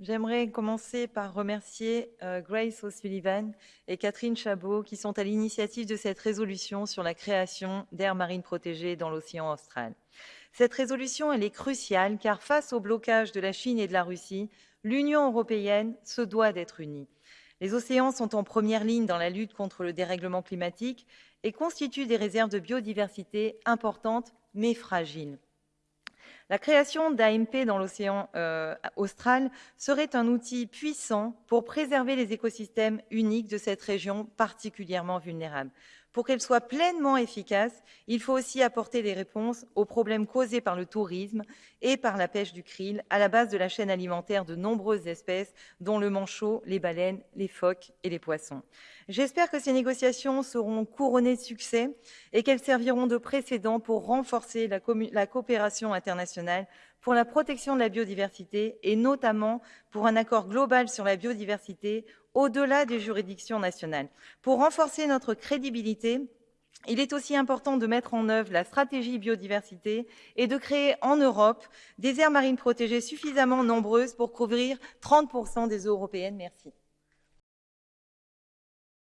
J'aimerais commencer par remercier euh, Grace O'Sullivan et Catherine Chabot qui sont à l'initiative de cette résolution sur la création d'aires marines protégées dans l'océan austral. Cette résolution elle est cruciale car face au blocage de la Chine et de la Russie, l'Union européenne se doit d'être unie. Les océans sont en première ligne dans la lutte contre le dérèglement climatique et constituent des réserves de biodiversité importantes mais fragiles. La création d'AMP dans l'océan euh, austral serait un outil puissant pour préserver les écosystèmes uniques de cette région particulièrement vulnérable. Pour qu'elle soit pleinement efficace, il faut aussi apporter des réponses aux problèmes causés par le tourisme et par la pêche du krill, à la base de la chaîne alimentaire de nombreuses espèces, dont le manchot, les baleines, les phoques et les poissons. J'espère que ces négociations seront couronnées de succès et qu'elles serviront de précédent pour renforcer la, la coopération internationale pour la protection de la biodiversité et notamment pour un accord global sur la biodiversité au-delà des juridictions nationales. Pour renforcer notre crédibilité, il est aussi important de mettre en œuvre la stratégie biodiversité et de créer en Europe des aires marines protégées suffisamment nombreuses pour couvrir 30 des eaux européennes. Merci.